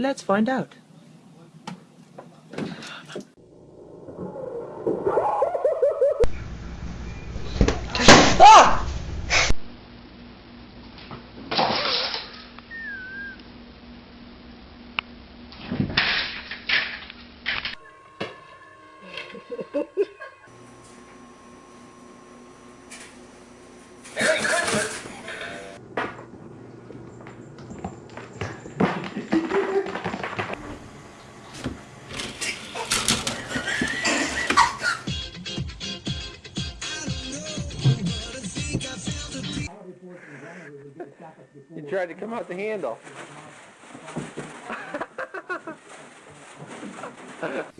Let's find out. You tried to come out the handle.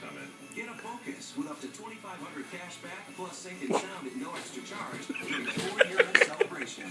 come in. Get a focus with up to 2500 cash back plus sync and sound at no extra charge during the four-year celebration.